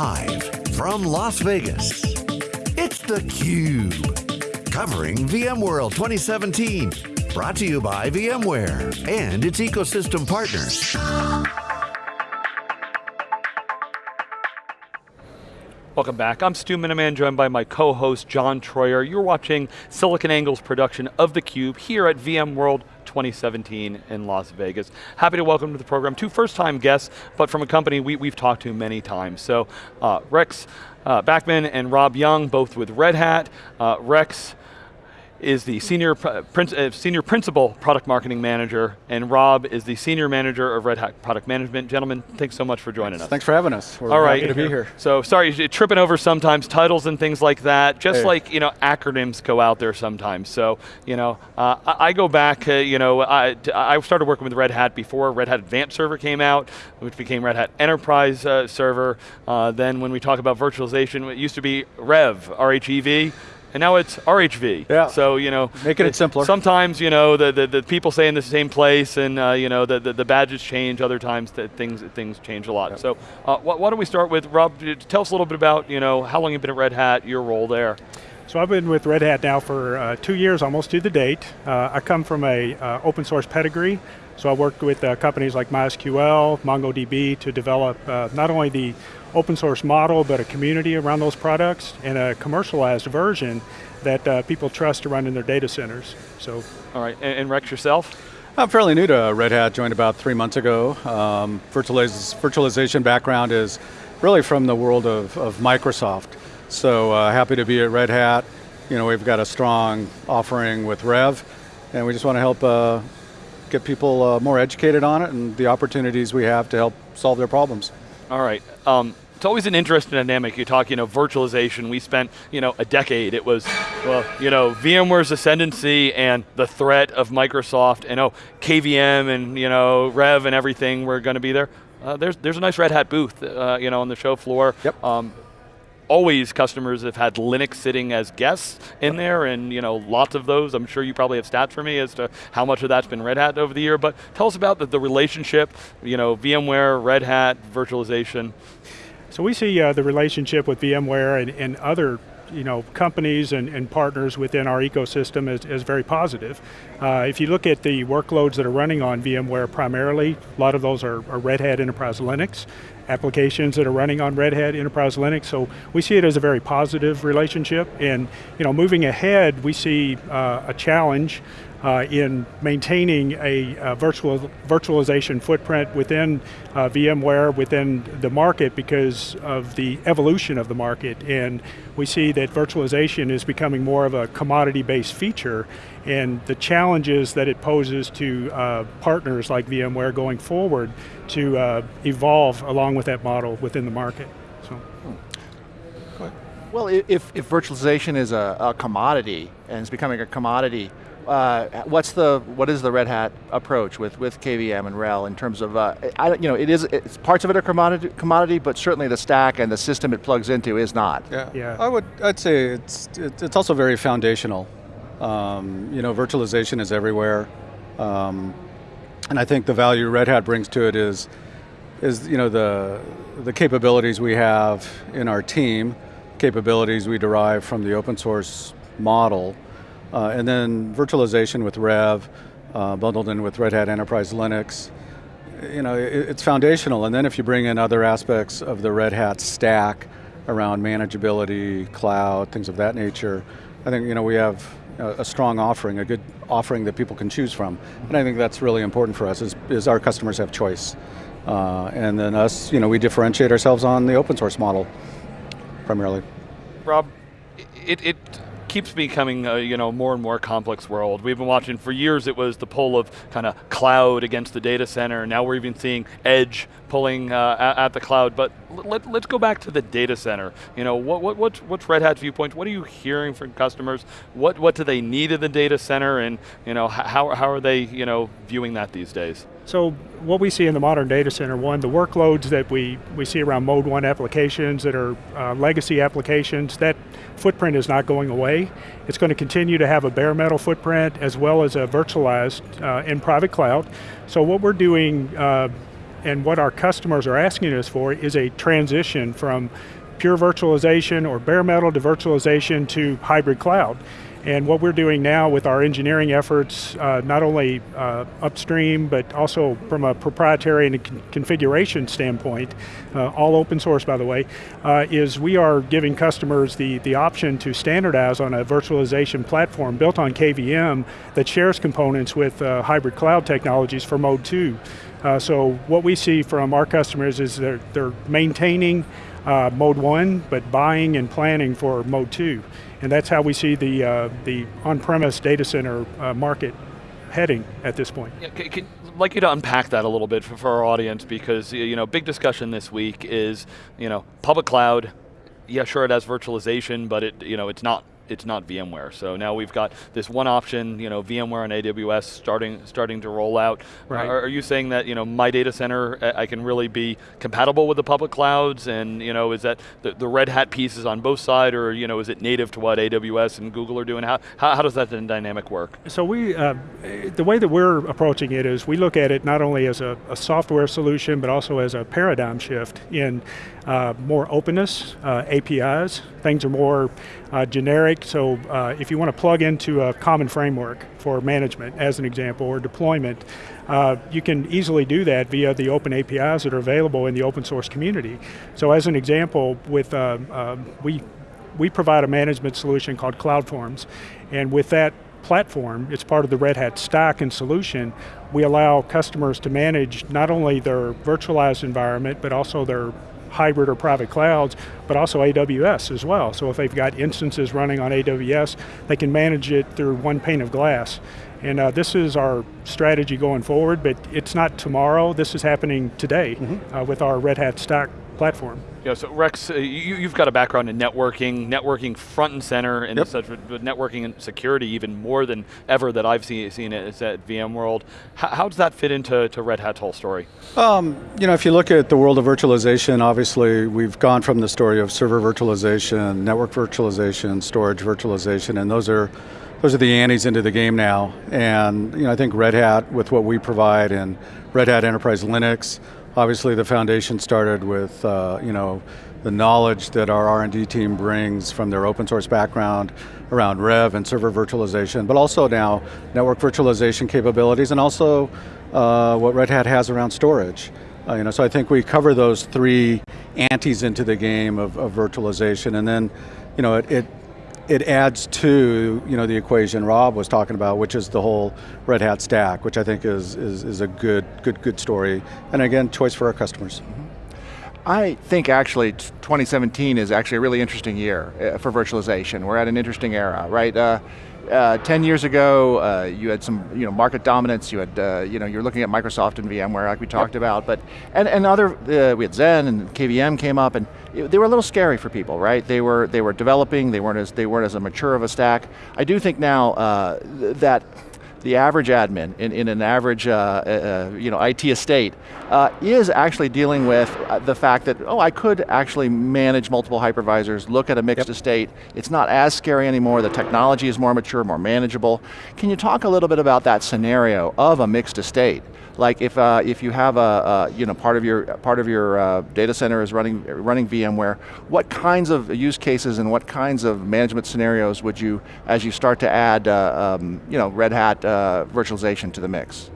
Live from Las Vegas, it's theCUBE. Covering VMworld 2017. Brought to you by VMware and its ecosystem partners. Welcome back. I'm Stu Miniman, joined by my co-host John Troyer. You're watching SiliconANGLE's production of theCUBE here at VMworld 2017 in Las Vegas. Happy to welcome to the program two first-time guests, but from a company we, have talked to many times. So uh, Rex uh, Backman and Rob Young, both with Red Hat. Uh, Rex, is the senior, uh, senior principal product marketing manager, and Rob is the senior manager of Red Hat product management. Gentlemen, thanks so much for joining us. Thanks for having us. We're All right. to be here. So sorry, tripping over sometimes, titles and things like that, just hey. like you know, acronyms go out there sometimes. So you know, uh, I, I, go back, uh, you know, I, I, started working with Red Hat before Red Hat Advanced Server came out, which became Red Hat Enterprise uh, Server. Uh, then when we talk about virtualization, it used to be Rev, R-H-E-V, and now it's RHV. Yeah. So, you know. Making it simpler. Sometimes, you know, the, the, the people stay in the same place and, uh, you know, the, the, the, badges change, other times the things, things change a lot. So, uh, why don't we start with, Rob, tell us a little bit about, you know, how long you've been at Red Hat, your role there. So I've been with Red Hat now for uh, two years, almost to the date. Uh, I come from a uh, open source pedigree, so I worked with uh, companies like MySQL, MongoDB to develop uh, not only the open source model, but a community around those products and a commercialized version that uh, people trust to run in their data centers. So, All right, and, and Rex yourself? I'm fairly new to Red Hat, joined about three months ago. Um, virtualiz virtualization background is really from the world of, of Microsoft. So uh, happy to be at Red Hat. You know, we've got a strong offering with Rev, and we just want to help uh, get people uh, more educated on it and the opportunities we have to help solve their problems. All right. Um, it's always an interesting dynamic. You talk, you know, virtualization. We spent, you know, a decade. It was, well, you know, VMware's ascendancy and the threat of Microsoft, and oh, KVM and you know, Rev and everything were going to be there. Uh, there's there's a nice Red Hat booth, uh, you know, on the show floor. Yep. Um, always customers have had Linux sitting as guests in there and you know lots of those. I'm sure you probably have stats for me as to how much of that's been Red Hat over the year, but tell us about the, the relationship, you know, VMware, Red Hat, virtualization. So we see uh, the relationship with VMware and, and other you know, companies and, and, partners within our ecosystem is, is very positive. Uh, if you look at the workloads that are running on VMware primarily, a lot of those are, are, Red Hat Enterprise Linux, applications that are running on Red Hat Enterprise Linux, so we see it as a very positive relationship, and you know, moving ahead, we see uh, a challenge uh, in maintaining a, a, virtual virtualization footprint within uh, VMware, within the market because of the evolution of the market. And we see that virtualization is becoming more of a commodity-based feature and the challenges that it poses to uh, partners like VMware going forward to uh, evolve along with that model within the market. So. Well, if, if virtualization is a, a commodity and it's becoming a commodity, uh, what's the what is the Red Hat approach with with KVM and RHEL in terms of uh, I, you know it is it's parts of it are commodity commodity, but certainly the stack and the system it plugs into is not. Yeah, yeah. I would I'd say it's it's also very foundational. Um, you know, virtualization is everywhere, um, and I think the value Red Hat brings to it is is you know the the capabilities we have in our team, capabilities we derive from the open source model. Uh, and then virtualization with Rev, uh, bundled in with Red Hat Enterprise Linux. You know, it, it's foundational. And then if you bring in other aspects of the Red Hat stack around manageability, cloud, things of that nature, I think you know we have a, strong offering, a good offering that people can choose from. And I think that's really important for us, is, is our customers have choice. Uh, and then us, you know, we differentiate ourselves on the open source model, primarily. Rob, it, it keeps becoming a you know more and more complex world. We've been watching for years. It was the pull of kind of cloud against the data center. Now we're even seeing edge pulling uh, at, the cloud. But let, us go back to the data center. You know what what what's, what's Red Hat's viewpoint? What are you hearing from customers? What what do they need in the data center? And you know how how are they you know viewing that these days? So what we see in the modern data center, one, the workloads that we, we see around mode one applications that are uh, legacy applications, that footprint is not going away. It's going to continue to have a bare metal footprint as well as a virtualized uh, in private cloud. So what we're doing uh, and what our customers are asking us for is a transition from pure virtualization or bare metal to virtualization to hybrid cloud. And what we're doing now with our engineering efforts, uh, not only uh, upstream, but also from a proprietary and a con configuration standpoint, uh, all open source by the way, uh, is we are giving customers the, the option to standardize on a virtualization platform built on KVM that shares components with uh, hybrid cloud technologies for mode two. Uh, so what we see from our customers is they're, they're maintaining mode one, but buying and planning for mode two. And that's how we see the, uh, the on-premise data center uh, market heading at this point. Yeah, I'd like you to unpack that a little bit for, for our audience because you know, big discussion this week is you know, public cloud, yeah, sure it has virtualization, but it, you know, it's not it's not VMware. So now we've got this one option, you know, VMware and AWS starting starting to roll out. Right. Are, are you saying that you know my data center I can really be compatible with the public clouds, and you know is that the, the Red Hat pieces on both sides, or you know is it native to what AWS and Google are doing? How how, how does that dynamic work? So we, uh, the way that we're approaching it is we look at it not only as a, a software solution, but also as a paradigm shift in uh, more openness, uh, APIs, things are more uh, generic, so uh, if you want to plug into a common framework for management, as an example, or deployment, uh, you can easily do that via the open APIs that are available in the open source community. So as an example, with uh, um, we, we provide a management solution called CloudForms, and with that platform, it's part of the Red Hat stack and solution, we allow customers to manage not only their virtualized environment, but also their hybrid or private clouds, but also AWS as well. So if they've got instances running on AWS, they can manage it through one pane of glass. And uh, this is our strategy going forward, but it's not tomorrow, this is happening today mm -hmm. uh, with our Red Hat Stack platform. Yeah, so Rex, uh, you, have got a background in networking, networking front and center, and yep. such, but networking and security even more than ever that I've seen, seen it at VMworld. How, how does that fit into to Red Hat's whole story? Um, you know, if you look at the world of virtualization, obviously we've gone from the story of server virtualization, network virtualization, storage virtualization, and those are those are the antes into the game now. And you know, I think Red Hat, with what we provide in Red Hat Enterprise Linux, Obviously the foundation started with uh, you know, the knowledge that our R&D team brings from their open source background around Rev and server virtualization, but also now network virtualization capabilities and also uh, what Red Hat has around storage. Uh, you know, so I think we cover those three antes into the game of, of virtualization and then you know, it, it it adds to you know the equation Rob was talking about, which is the whole Red Hat stack, which I think is is, is a good good good story, and again, choice for our customers. Mm -hmm. I think actually 2017 is actually a really interesting year uh, for virtualization. We're at an interesting era, right? Uh, uh, 10 years ago, uh, you had some you know, market dominance, you had, uh, you know, you're looking at Microsoft and VMware like we talked yep. about, but, and, and other, uh, we had Xen and KVM came up and it, they were a little scary for people, right? They were, they were developing, they weren't as, they weren't as a mature of a stack. I do think now uh, that the average admin in, in an average uh, uh, you know, IT estate uh, is actually dealing with uh, the fact that, oh, I could actually manage multiple hypervisors, look at a mixed yep. estate. It's not as scary anymore, the technology is more mature, more manageable. Can you talk a little bit about that scenario of a mixed estate? Like if, uh, if you have a, you know, part of your, part of your uh, data center is running, running VMware, what kinds of use cases and what kinds of management scenarios would you, as you start to add uh, um, you know, Red Hat uh, virtualization to the mix?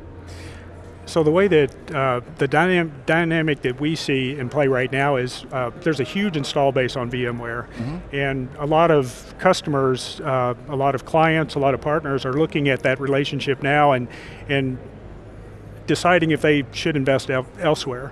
So the way that uh, the dynam dynamic that we see in play right now is uh, there's a huge install base on VMware, mm -hmm. and a lot of customers, uh, a lot of clients, a lot of partners are looking at that relationship now and and deciding if they should invest el elsewhere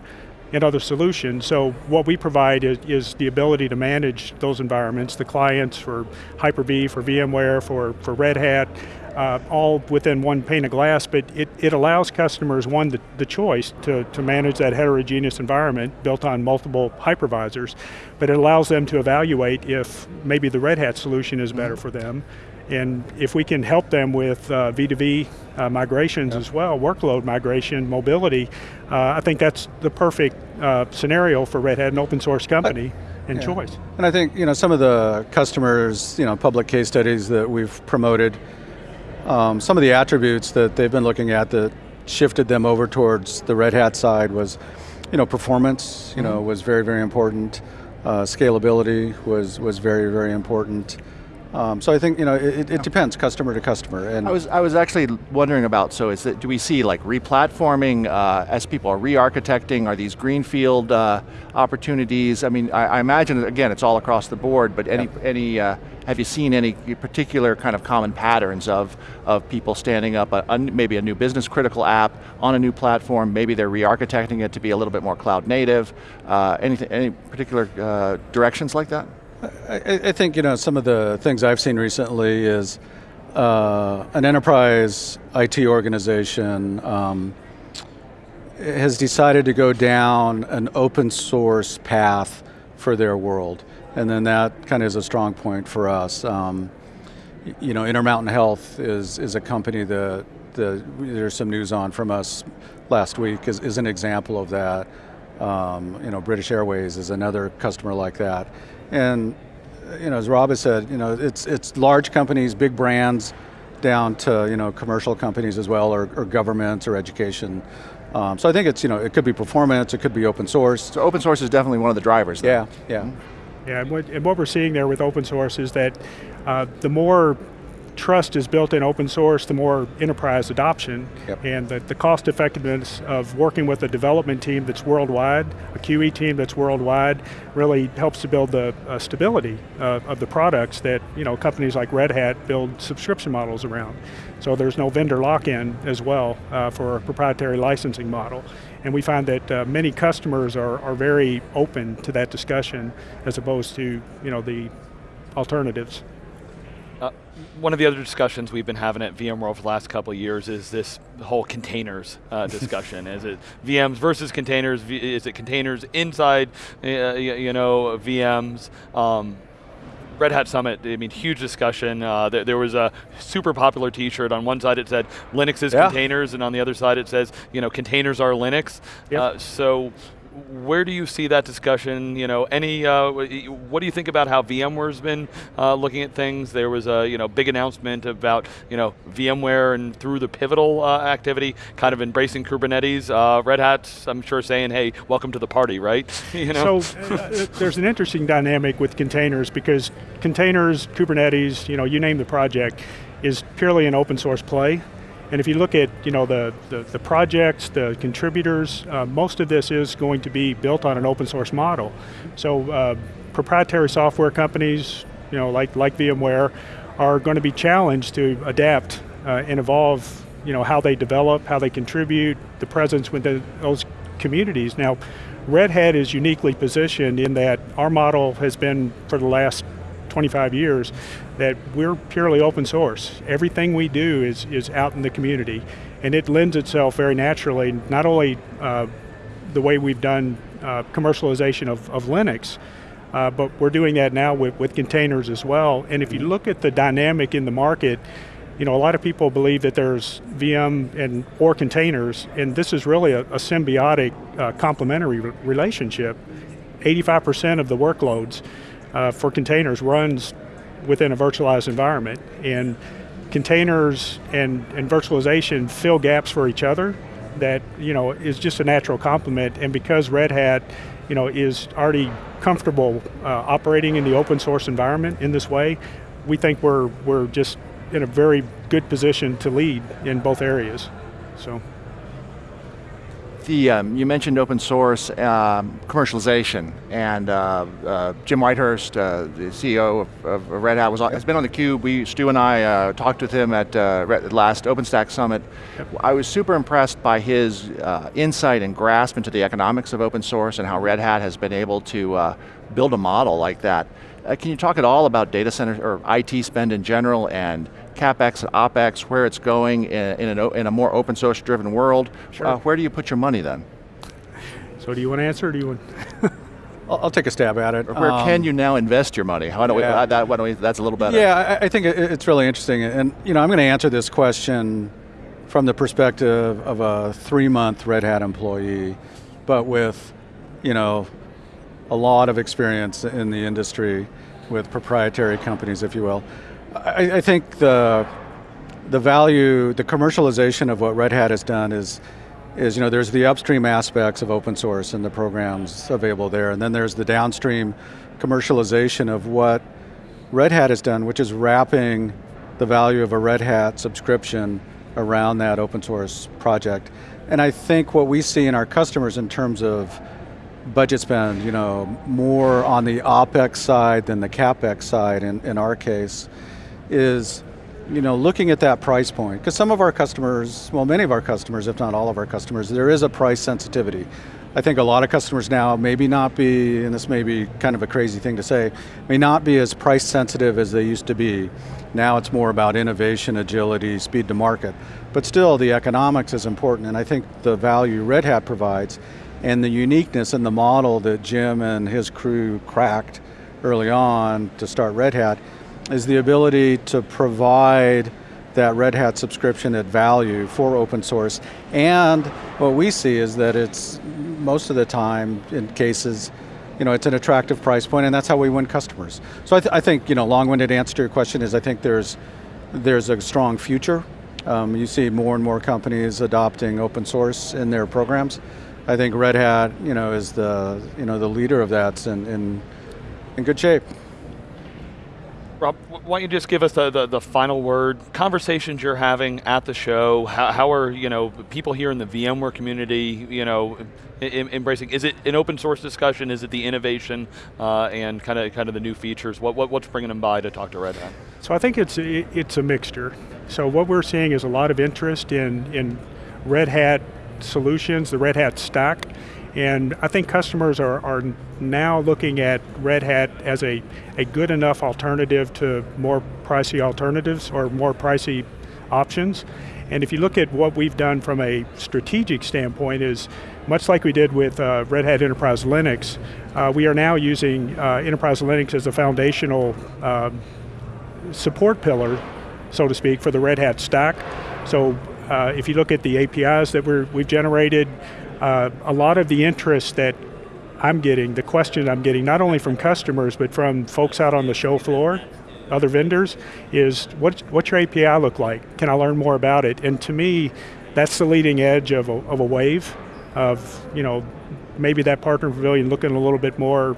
in other solutions. So what we provide is, is, the ability to manage those environments, the clients for Hyper-V, for VMware, for, for Red Hat, uh, all within one pane of glass, but it, it allows customers, one, the, the choice to, to manage that heterogeneous environment built on multiple hypervisors, but it allows them to evaluate if maybe the Red Hat solution is better mm -hmm. for them, and if we can help them with uh, V2V uh, migrations yep. as well, workload migration, mobility, uh, I think that's the perfect uh, scenario for Red Hat, an open source company. and yeah. choice. And I think you know some of the customers, you know, public case studies that we've promoted, um, some of the attributes that they've been looking at that shifted them over towards the Red Hat side was you know, performance, you know, Mm-hmm. was very, very important. Uh, scalability was was very, very important. Um, so I think you know it, it depends customer to customer. And I was I was actually wondering about. So is it? Do we see like replatforming uh, as people are re-architecting? Are these greenfield uh, opportunities? I mean, I, I imagine again it's all across the board. But any any uh, have you seen any particular kind of common patterns of of people standing up a, a, maybe a new business critical app on a new platform? Maybe they're re-architecting it to be a little bit more cloud native. Uh, anything any particular uh, directions like that? I, I think you know some of the things I've seen recently is uh, an enterprise IT organization um, has decided to go down an open source path for their world, and then that kind of is a strong point for us. Um, you know, Intermountain Health is is a company that the, there's some news on from us last week is, is an example of that. Um, you know, British Airways is another customer like that. And you know, as Rob has said, you know, it's it's large companies, big brands, down to you know commercial companies as well, or, or governments or education. Um, so I think it's you know it could be performance, it could be open source. So open source is definitely one of the drivers. Then. Yeah, yeah. Yeah, and what, and what we're seeing there with open source is that uh, the more trust is built in open source, the more enterprise adoption, Yep. and the, the cost effectiveness of working with a development team that's worldwide, a QE team that's worldwide, really helps to build the uh, stability uh, of the products that you know companies like Red Hat build subscription models around. So there's no vendor lock-in as well uh, for a proprietary licensing model. And we find that uh, many customers are, are very open to that discussion as opposed to you know the alternatives. Uh, one of the other discussions we've been having at VMworld for the last couple of years is this whole containers uh, discussion. is it VMs versus containers? V- is it containers inside, uh, you know, VMs? Um, Red Hat Summit, I mean, huge discussion. Uh, there, there was a super popular T-shirt. On one side it said Linux is Yeah. containers, and on the other side it says, you know, containers are Linux. Yep. Uh, so, where do you see that discussion? You know, any? Uh, what do you think about how VMware's been uh, looking at things? There was a you know big announcement about you know VMware and through the Pivotal uh, activity, kind of embracing Kubernetes. Uh, Red Hat's, I'm sure, saying, "Hey, welcome to the party," right? you know. So uh, there's an interesting dynamic with containers because containers, Kubernetes, you know, you name the project, is purely an open source play. And if you look at you know the, the, the projects, the contributors, uh, most of this is going to be built on an open source model. So uh, proprietary software companies, you know, like like VMware, are going to be challenged to adapt uh, and evolve. You know how they develop, how they contribute, the presence within those communities. Now, Red Hat is uniquely positioned in that our model has been for the last 25 years that we're purely open source. Everything we do is, is out in the community, and it lends itself very naturally, not only uh, the way we've done uh, commercialization of, of Linux, uh, but we're doing that now with, with containers as well. And if you look at the dynamic in the market, you know, a lot of people believe that there's VM and or containers, and this is really a, a symbiotic, uh, complementary re- relationship. 85% of the workloads uh, for containers runs within a virtualized environment, and containers and, and virtualization fill gaps for each other. That you know is just a natural complement, and because Red Hat, you know, is already comfortable uh, operating in the open source environment in this way, we think we're we're just in a very good position to lead in both areas. So. The, um, you mentioned open source um, commercialization, and uh, uh, Jim Whitehurst, uh, the CEO of, of Red Hat, was has been on the cube. We, Stu and I, uh, talked with him at uh, last OpenStack Summit. I was super impressed by his uh, insight and grasp into the economics of open source and how Red Hat has been able to uh, build a model like that. Can you talk at all about data center or IT spend in general and capex and opex, where it's going in, in, an, in a more open source driven world? Sure. Uh, where do you put your money then? So do you want to answer or do you want? I'll, I'll take a stab at it. Or where Um, can you now invest your money? How do we, yeah. uh, that, why don't we, that's a little better. Yeah, I, I think it- it's really interesting, and you know, I'm going to answer this question from the perspective of a three-month Red Hat employee, but with, you know, a lot of experience in the industry with proprietary companies, if you will. I, I think the the value, the commercialization of what Red Hat has done is is you know there's the upstream aspects of open source and the programs available there, and then there's the downstream commercialization of what Red Hat has done, which is wrapping the value of a Red Hat subscription around that open source project. And I think what we see in our customers in terms of budget spend, you know, more on the OpEx side than the CapEx side in, in our case, is you know, looking at that price point, because some of our customers, well many of our customers, if not all of our customers, there is a price sensitivity. I think a lot of customers now maybe not be, and this may be kind of a crazy thing to say, may not be as price sensitive as they used to be. Now it's more about innovation, agility, speed to market. But still, the economics is important, and I think the value Red Hat provides and the uniqueness and the model that Jim and his crew cracked early on to start Red Hat is the ability to provide that Red Hat subscription at value for open source. And what we see is that it's most of the time in cases, you know, it's an attractive price point and that's how we win customers. So I, th I think, you know, long-winded answer to your question is I think there's, there's a strong future. Um, you see more and more companies adopting open source in their programs. I think Red Hat, you know, is the, you know, the leader of that in, in, in good shape. Rob, why don't you just give us the, the, the, final word, conversations you're having at the show, how, how, are you know, people here in the VMware community you know, embracing, is it an open source discussion, is it the innovation uh, and kind of kind of the new features, what, what, what's bringing them by to talk to Red Hat? So I think it's, it's a mixture. So what we're seeing is a lot of interest in, in Red Hat solutions, the Red Hat stack, and I think customers are, are now looking at Red Hat as a, a good enough alternative to more pricey alternatives or more pricey options. And if you look at what we've done from a strategic standpoint is, much like we did with uh, Red Hat Enterprise Linux, uh, we are now using uh, Enterprise Linux as a foundational um, support pillar, so to speak, for the Red Hat stack. So uh, if you look at the APIs that we have generated, uh, a lot of the interest that I'm getting, the question I'm getting, not only from customers, but from folks out on the show floor, other vendors, is what, what's your API look like? Can I learn more about it? And to me, that's the leading edge of a, of a wave of, you know, maybe that partner pavilion looking a little bit more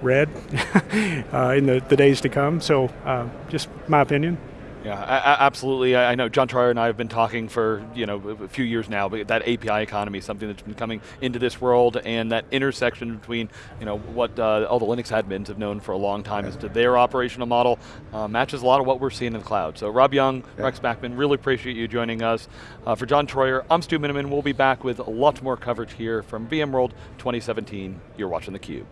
red uh, in the, the days to come. So uh, just my opinion. Yeah, absolutely. I know John Troyer and I have been talking for you know a few years now, but that API economy is something that's been coming into this world, and that intersection between you know what uh, all the Linux admins have known for a long time as to their operational model uh, matches a lot of what we're seeing in the cloud. So Rob Young, yeah. Rex Backman, really appreciate you joining us. Uh, for John Troyer, I'm Stu Miniman. We'll be back with lots more coverage here from VMworld 2017. You're watching theCUBE.